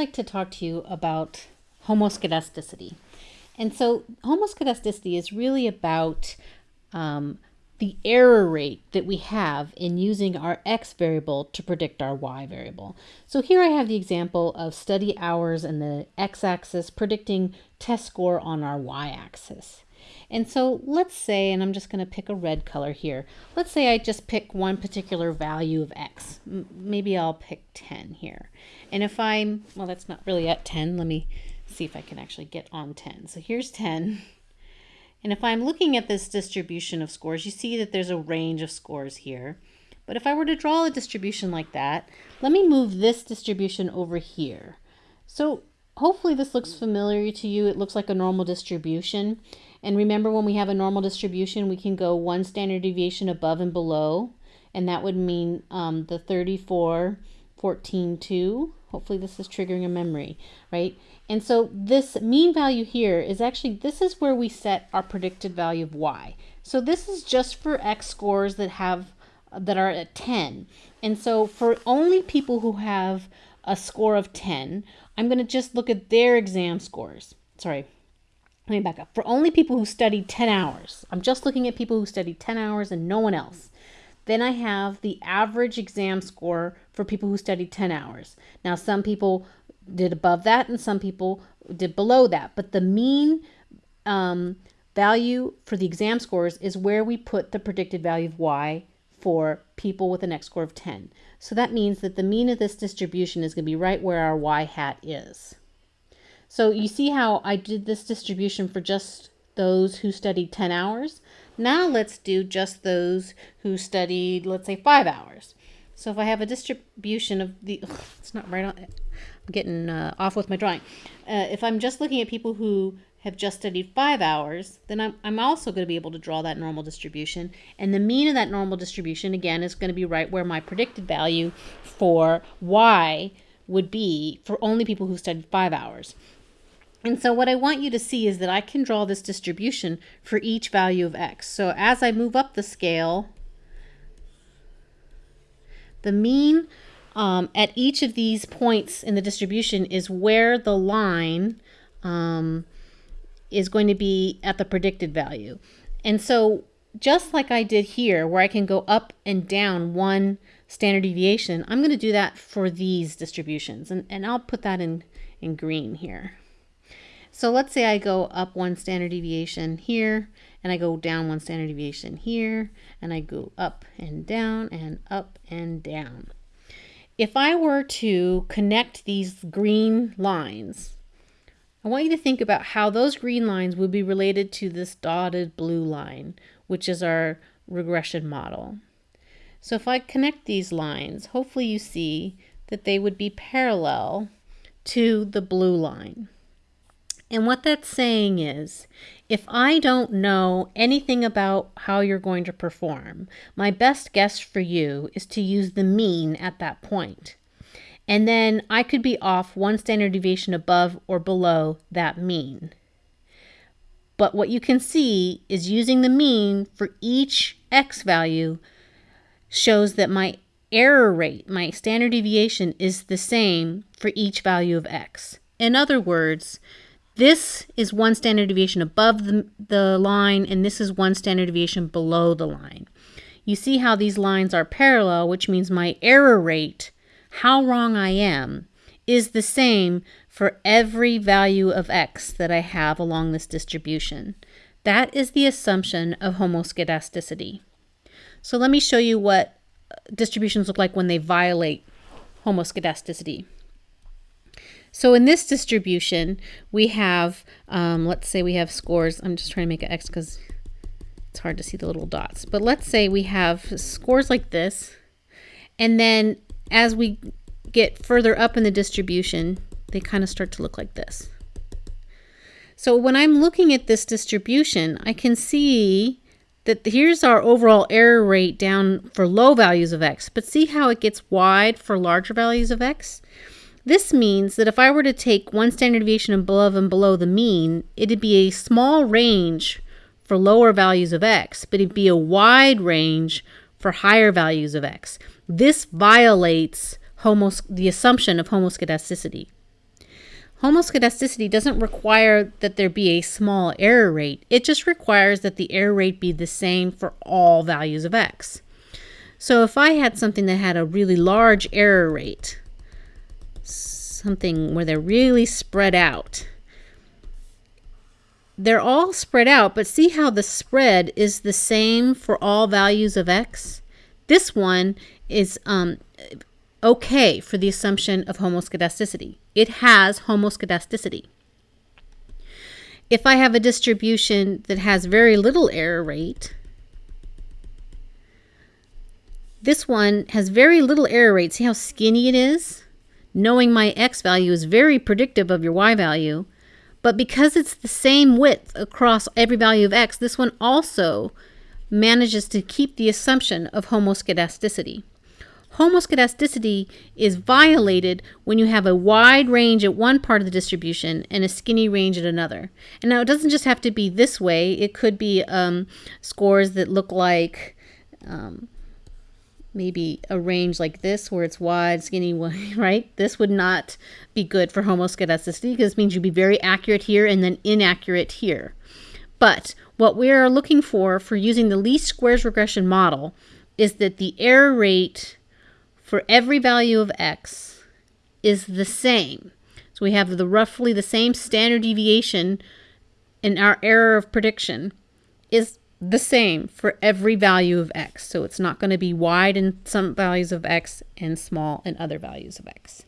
like to talk to you about homoscedasticity. And so homoscedasticity is really about um, the error rate that we have in using our x variable to predict our y variable. So here I have the example of study hours and the x-axis predicting test score on our y-axis. And so let's say, and I'm just going to pick a red color here. Let's say I just pick one particular value of x. M maybe I'll pick 10 here. And if I'm, well, that's not really at 10. Let me see if I can actually get on 10. So here's 10. And if I'm looking at this distribution of scores, you see that there's a range of scores here. But if I were to draw a distribution like that, let me move this distribution over here. So hopefully this looks familiar to you. It looks like a normal distribution. And remember when we have a normal distribution, we can go one standard deviation above and below. And that would mean um, the 34, 14, 2. Hopefully this is triggering a memory, right? And so this mean value here is actually, this is where we set our predicted value of y. So this is just for x scores that have, that are at 10. And so for only people who have a score of 10, I'm going to just look at their exam scores. Sorry, let me back up. For only people who studied 10 hours, I'm just looking at people who studied 10 hours and no one else. Then I have the average exam score for people who studied 10 hours. Now, some people did above that and some people did below that. But the mean um, value for the exam scores is where we put the predicted value of y for people with an x score of 10. So that means that the mean of this distribution is going to be right where our y hat is. So you see how I did this distribution for just those who studied 10 hours. Now let's do just those who studied, let's say, five hours. So if I have a distribution of the, ugh, it's not right on, I'm getting uh, off with my drawing. Uh, if I'm just looking at people who have just studied five hours, then I'm, I'm also going to be able to draw that normal distribution. And the mean of that normal distribution, again, is going to be right where my predicted value for y would be for only people who studied five hours. And so what I want you to see is that I can draw this distribution for each value of x. So as I move up the scale, the mean um, at each of these points in the distribution is where the line um, is going to be at the predicted value. And so just like I did here, where I can go up and down one standard deviation, I'm going to do that for these distributions. And, and I'll put that in, in green here. So let's say I go up one standard deviation here, and I go down one standard deviation here, and I go up and down and up and down. If I were to connect these green lines, I want you to think about how those green lines would be related to this dotted blue line, which is our regression model. So if I connect these lines, hopefully you see that they would be parallel to the blue line. And what that's saying is, if I don't know anything about how you're going to perform, my best guess for you is to use the mean at that point. And then I could be off one standard deviation above or below that mean. But what you can see is using the mean for each x value shows that my error rate, my standard deviation, is the same for each value of x. In other words, this is one standard deviation above the, the line, and this is one standard deviation below the line. You see how these lines are parallel, which means my error rate, how wrong I am, is the same for every value of x that I have along this distribution. That is the assumption of homoscedasticity. So let me show you what distributions look like when they violate homoscedasticity. So in this distribution, we have, um, let's say we have scores. I'm just trying to make an X because it's hard to see the little dots. But let's say we have scores like this. And then as we get further up in the distribution, they kind of start to look like this. So when I'm looking at this distribution, I can see that here's our overall error rate down for low values of x. But see how it gets wide for larger values of x? This means that if I were to take one standard deviation above and below the mean, it'd be a small range for lower values of x, but it'd be a wide range for higher values of x. This violates homos the assumption of homoscedasticity. Homoscedasticity doesn't require that there be a small error rate. It just requires that the error rate be the same for all values of x. So if I had something that had a really large error rate, something where they're really spread out, they're all spread out, but see how the spread is the same for all values of x? This one is um, okay for the assumption of homoscedasticity. It has homoscedasticity. If I have a distribution that has very little error rate, this one has very little error rate. See how skinny it is? Knowing my x value is very predictive of your y value. But because it's the same width across every value of x, this one also manages to keep the assumption of homoscedasticity. Homoscedasticity is violated when you have a wide range at one part of the distribution and a skinny range at another. And now it doesn't just have to be this way. It could be um, scores that look like um, maybe a range like this where it's wide, skinny, right? This would not be good for homoscedasticity because it means you'd be very accurate here and then inaccurate here. But what we are looking for for using the least squares regression model is that the error rate for every value of x is the same. So we have the roughly the same standard deviation in our error of prediction is the same for every value of x. So it's not going to be wide in some values of x and small in other values of x.